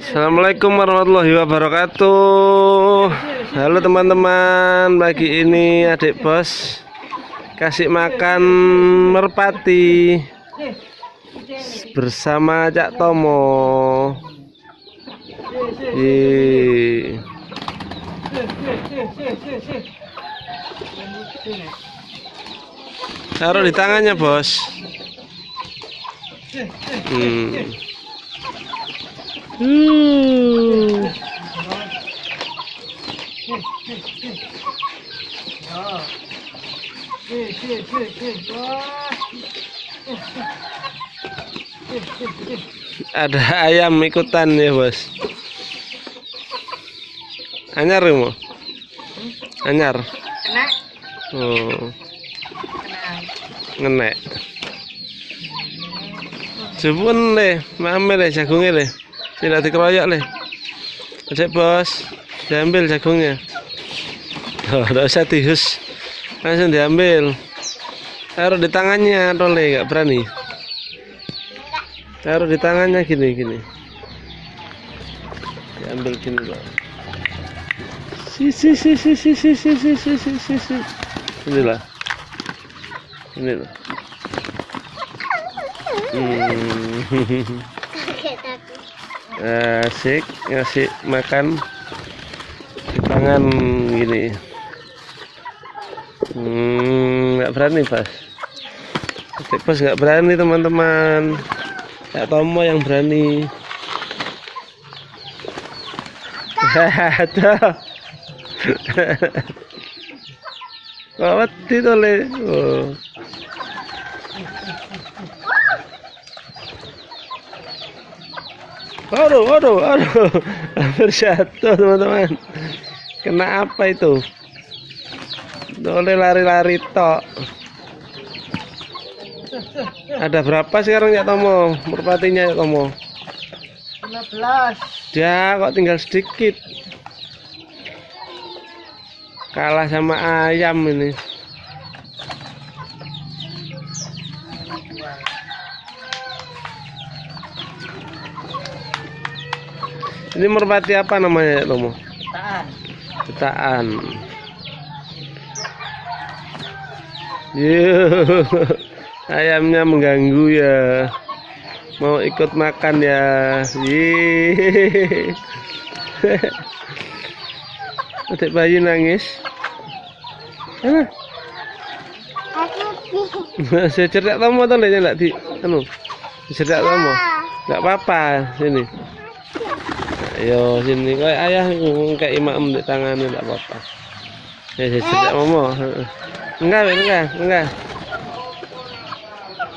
Assalamualaikum warahmatullahi wabarakatuh. Halo teman-teman. Pagi ini adik bos Kasih makan merpati Bersama Cak Tomo. Ih. Taruh di tangannya bos Hmm. Hmm. Ada ayam ikutan ya bos. Anyar ya mau? Anyar. Kena, Oh, kena. ngenek. Jepun le, mame le jagungnya le. Tidak dikeroyok le. Cek bos, diambil jagungnya. Oh, tidak usah dihus, langsung diambil. Taruh di tangannya, tole nggak berani. Taruh di tangannya gini gini. Diambil gini loh. Si si si si si si si si si si si si. Inilah. Hmm. Asik ngasih makan di tangan gini. Hmm, nggak berani pas. Adik pas nggak berani teman-teman. Kak Tomo yang berani. Ada. Kok wedi to le. Oh. Aduh, aduh, aduh. Hampir jatuh, teman-teman. Kena apa itu? Boleh lari-lari tok. Ada berapa sekarang ya Tomo? Merpatinya ya Tomo? 15. Ya, kok tinggal sedikit. Kalah sama ayam ini. Ini merpati apa namanya ya Tomo? Tahan. Jutaan. Yuh, ayamnya mengganggu ya. Mau ikut makan ya. Adik bayi nangis. Mana? Saya cerdak kamu atau enggak di anu? Cerdak kamu? Enggak apa-apa sini. Ayo sini kayak ayah kayak imam di tangannya enggak apa-apa. Ya saya cerdak momo. Enggak, enggak, enggak.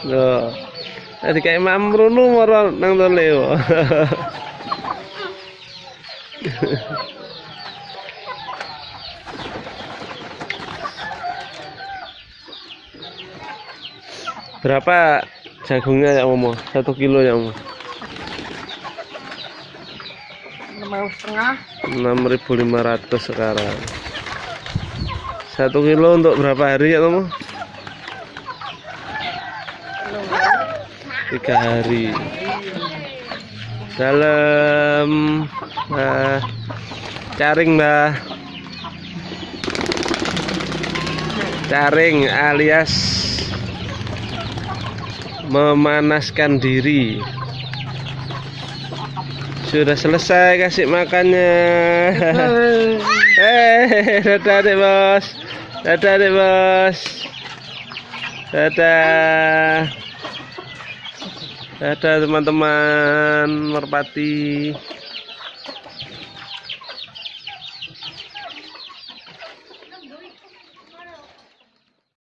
Loh. Tadi kayak imam runu moro nang toleo. Berapa jagungnya ya Momo? Satu kilo ya Momo? Mau setengah. 6.500 sekarang. Satu kilo untuk berapa hari ya Momo? Tiga hari. Dalam nah, caring mbah. Caring alias memanaskan diri sudah selesai kasih makannya. Eh dadah deh bos. Dadah deh bos. Dadah. Dadah teman-teman. Merpati